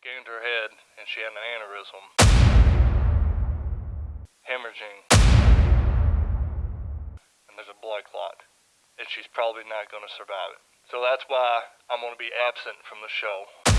Gained her head and she had an aneurysm. Hemorrhaging. And there's a blood clot. And she's probably not going to survive it. So that's why I'm going to be absent from the show.